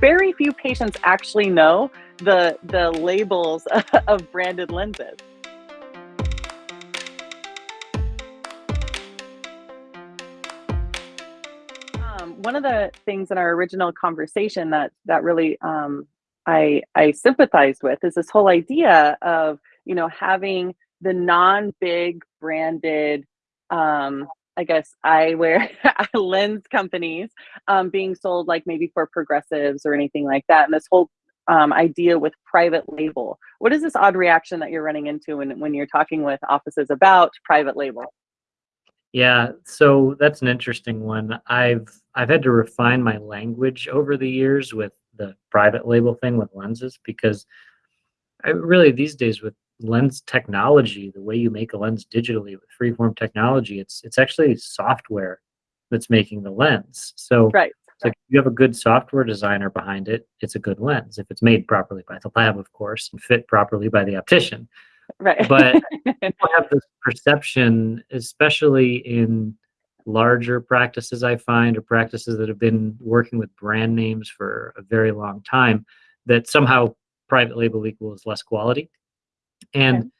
very few patients actually know the the labels of branded lenses. Um, one of the things in our original conversation that that really um, I I sympathized with is this whole idea of you know having the non-big branded um, I guess eyewear lens companies um, being sold like maybe for progressives or anything like that. And this whole um, idea with private label. What is this odd reaction that you're running into when, when you're talking with offices about private label? Yeah, so that's an interesting one. I've I've had to refine my language over the years with the private label thing with lenses because I really these days with lens technology, the way you make a lens digitally with freeform technology, it's it's actually software that's making the lens. So right. So if you have a good software designer behind it, it's a good lens. If it's made properly by the lab, of course, and fit properly by the optician. Right. But people have this perception, especially in larger practices, I find, or practices that have been working with brand names for a very long time, that somehow private label equals less quality and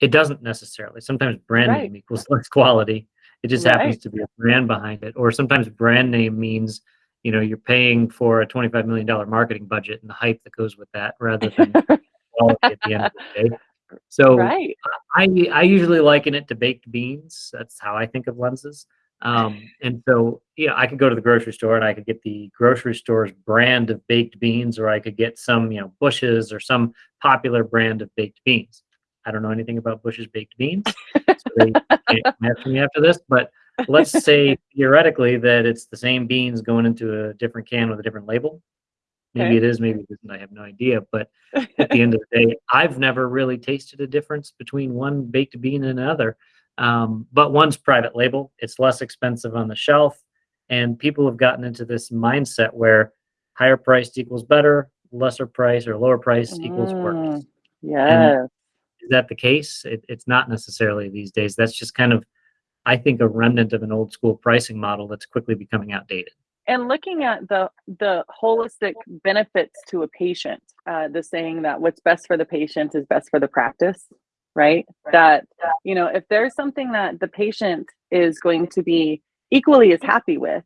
it doesn't necessarily sometimes brand right. name equals less quality it just right. happens to be a brand behind it or sometimes brand name means you know you're paying for a 25 million dollar marketing budget and the hype that goes with that rather than quality at the end of the day so right. I, I usually liken it to baked beans that's how i think of lenses um, and so, you know, I could go to the grocery store and I could get the grocery store's brand of baked beans, or I could get some, you know, Bush's or some popular brand of baked beans. I don't know anything about Bush's baked beans, so they can't answer me after this. But let's say theoretically that it's the same beans going into a different can with a different label. Maybe okay. it is, maybe it isn't. I have no idea. But at the end of the day, I've never really tasted a difference between one baked bean and another. Um, but one's private label, it's less expensive on the shelf. And people have gotten into this mindset where higher price equals better, lesser price or lower price mm, equals worse. Yeah. Is that the case? It, it's not necessarily these days. That's just kind of, I think, a remnant of an old school pricing model that's quickly becoming outdated. And looking at the the holistic benefits to a patient, uh, the saying that what's best for the patient is best for the practice right? That, you know, if there's something that the patient is going to be equally as happy with,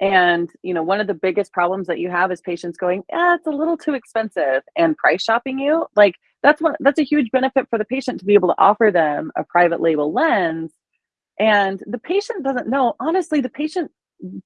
and, you know, one of the biggest problems that you have is patients going, yeah, it's a little too expensive and price shopping you. Like that's one that's a huge benefit for the patient to be able to offer them a private label lens. And the patient doesn't know, honestly, the patient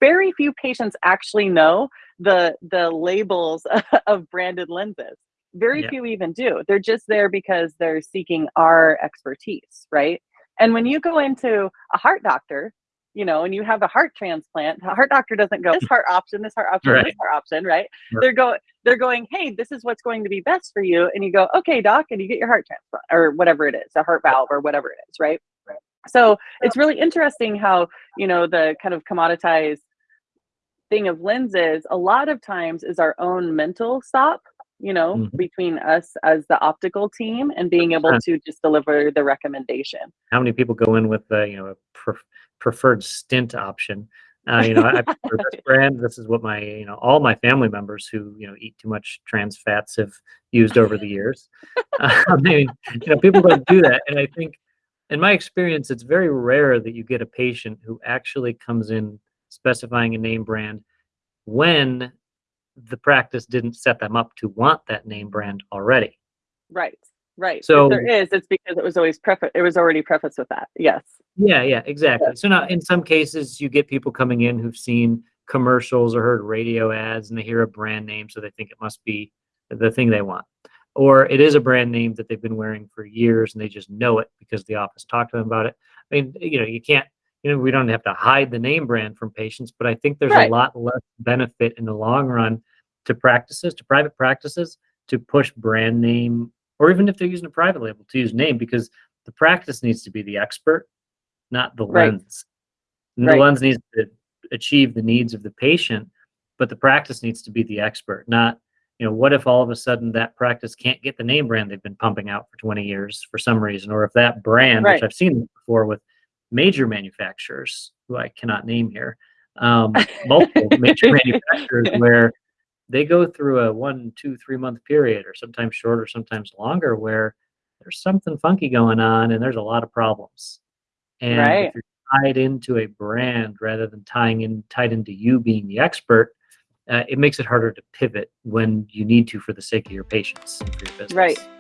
very few patients actually know the the labels of branded lenses very yeah. few even do. They're just there because they're seeking our expertise, right? And when you go into a heart doctor, you know, and you have a heart transplant, the heart doctor doesn't go this heart option, this heart option, right. this heart option, right? right? They're going, they're going, hey, this is what's going to be best for you, and you go, okay, doc, and you get your heart transplant or whatever it is, a heart valve or whatever it is, right? right. So it's really interesting how you know the kind of commoditized thing of lenses a lot of times is our own mental stop you know, mm-hmm. between us as the optical team and being able to just deliver the recommendation. How many people go in with the, you know, a pre- preferred stint option? Uh, you know, I prefer this brand. This is what my, you know, all my family members who, you know, eat too much trans fats have used over the years. Uh, I mean, you know, people don't do that. And I think, in my experience, it's very rare that you get a patient who actually comes in specifying a name brand when the practice didn't set them up to want that name brand already. Right. Right. So if there is, it's because it was always prefa- it was already prefaced with that. Yes. Yeah, yeah, exactly. Yes. So now in some cases you get people coming in who've seen commercials or heard radio ads and they hear a brand name so they think it must be the thing they want. Or it is a brand name that they've been wearing for years and they just know it because the office talked to them about it. I mean, you know, you can't you know, we don't have to hide the name brand from patients, but I think there's right. a lot less benefit in the long run to practices, to private practices, to push brand name, or even if they're using a private label, to use name because the practice needs to be the expert, not the right. lens. Right. The lens needs to achieve the needs of the patient, but the practice needs to be the expert, not you know, what if all of a sudden that practice can't get the name brand they've been pumping out for 20 years for some reason, or if that brand, right. which I've seen before with major manufacturers who I cannot name here, um, multiple major manufacturers where they go through a one, two, three month period, or sometimes shorter, sometimes longer, where there's something funky going on and there's a lot of problems. And Right. if you're tied into a brand rather than tying in tied into you being the expert, uh, it makes it harder to pivot when you need to for the sake of your patients and for your business. Right.